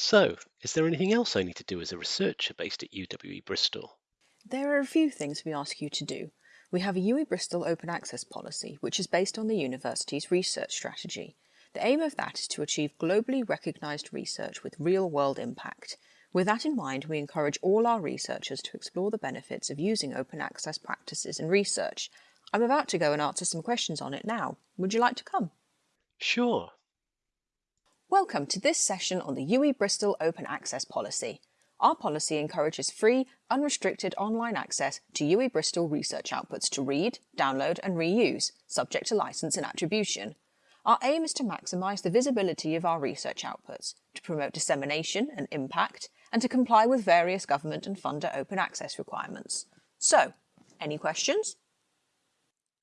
So, is there anything else I need to do as a researcher based at UWE Bristol? There are a few things we ask you to do. We have a UWE Bristol open access policy, which is based on the university's research strategy. The aim of that is to achieve globally recognised research with real world impact. With that in mind, we encourage all our researchers to explore the benefits of using open access practices in research. I'm about to go and answer some questions on it now. Would you like to come? Sure. Welcome to this session on the UWE Bristol Open Access Policy. Our policy encourages free, unrestricted online access to UWE Bristol research outputs to read, download and reuse, subject to licence and attribution. Our aim is to maximise the visibility of our research outputs, to promote dissemination and impact, and to comply with various government and funder open access requirements. So, any questions?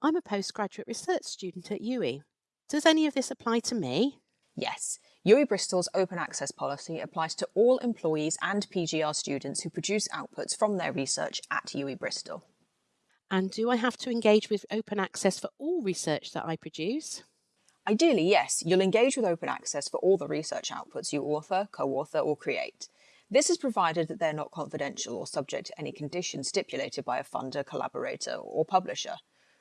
I'm a postgraduate research student at UWE. Does any of this apply to me? Yes, UWE Bristol's open access policy applies to all employees and PGR students who produce outputs from their research at UWE Bristol. And do I have to engage with open access for all research that I produce? Ideally, yes, you'll engage with open access for all the research outputs you author, co-author or create. This is provided that they're not confidential or subject to any conditions stipulated by a funder, collaborator or publisher.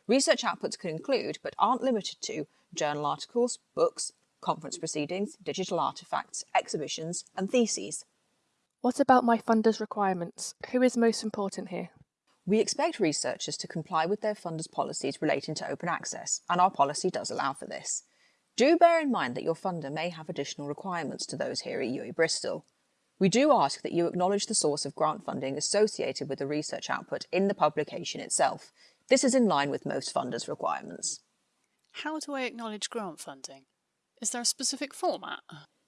Research outputs can include, but aren't limited to, journal articles, books, conference proceedings, digital artefacts, exhibitions, and theses. What about my funder's requirements? Who is most important here? We expect researchers to comply with their funders' policies relating to open access, and our policy does allow for this. Do bear in mind that your funder may have additional requirements to those here at UWE Bristol. We do ask that you acknowledge the source of grant funding associated with the research output in the publication itself. This is in line with most funders' requirements. How do I acknowledge grant funding? Is there a specific format?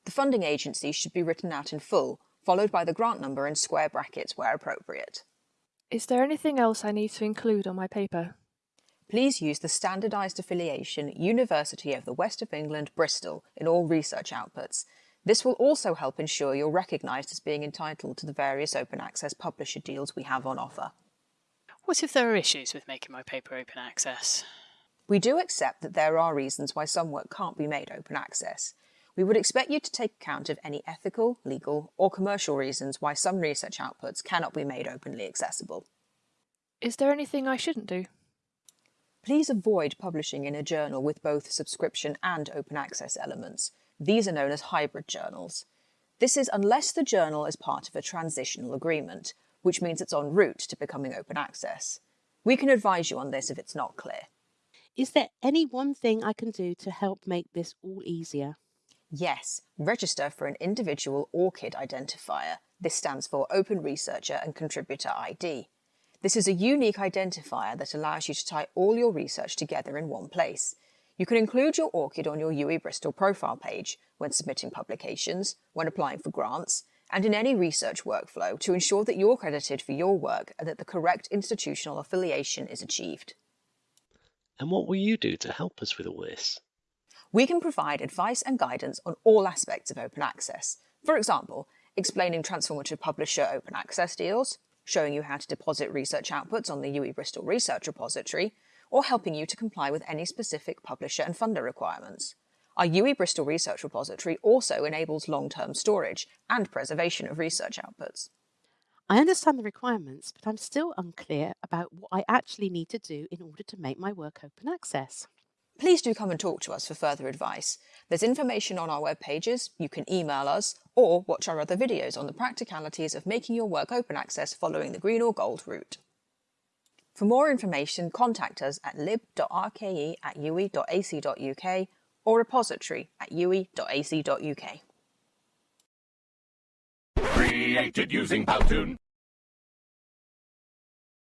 The funding agency should be written out in full, followed by the grant number in square brackets where appropriate. Is there anything else I need to include on my paper? Please use the standardised affiliation University of the West of England, Bristol in all research outputs. This will also help ensure you're recognised as being entitled to the various open access publisher deals we have on offer. What if there are issues with making my paper open access? We do accept that there are reasons why some work can't be made open access. We would expect you to take account of any ethical, legal or commercial reasons why some research outputs cannot be made openly accessible. Is there anything I shouldn't do? Please avoid publishing in a journal with both subscription and open access elements. These are known as hybrid journals. This is unless the journal is part of a transitional agreement, which means it's en route to becoming open access. We can advise you on this if it's not clear. Is there any one thing I can do to help make this all easier? Yes, register for an individual ORCID identifier. This stands for Open Researcher and Contributor ID. This is a unique identifier that allows you to tie all your research together in one place. You can include your ORCID on your UWE Bristol profile page when submitting publications, when applying for grants, and in any research workflow to ensure that you're credited for your work and that the correct institutional affiliation is achieved. And what will you do to help us with all this? We can provide advice and guidance on all aspects of open access. For example, explaining transformative publisher open access deals, showing you how to deposit research outputs on the UWE Bristol Research Repository, or helping you to comply with any specific publisher and funder requirements. Our UWE Bristol Research Repository also enables long-term storage and preservation of research outputs. I understand the requirements, but I'm still unclear about what I actually need to do in order to make my work open access. Please do come and talk to us for further advice. There's information on our web pages, you can email us, or watch our other videos on the practicalities of making your work open access following the green or gold route. For more information, contact us at lib.rke at uwe.ac.uk or repository at uwe.ac.uk. Created using Powtoon.